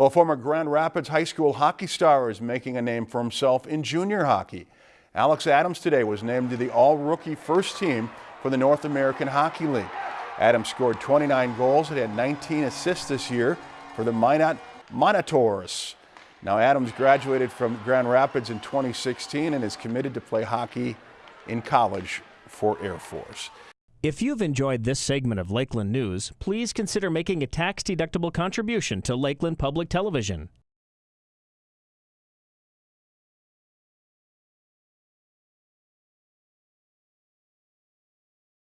Well, a former Grand Rapids High School hockey star is making a name for himself in junior hockey. Alex Adams today was named to the all-rookie first team for the North American Hockey League. Adams scored 29 goals and had 19 assists this year for the Minot Minotauros. Now Adams graduated from Grand Rapids in 2016 and is committed to play hockey in college for Air Force. If you've enjoyed this segment of Lakeland News, please consider making a tax-deductible contribution to Lakeland Public Television.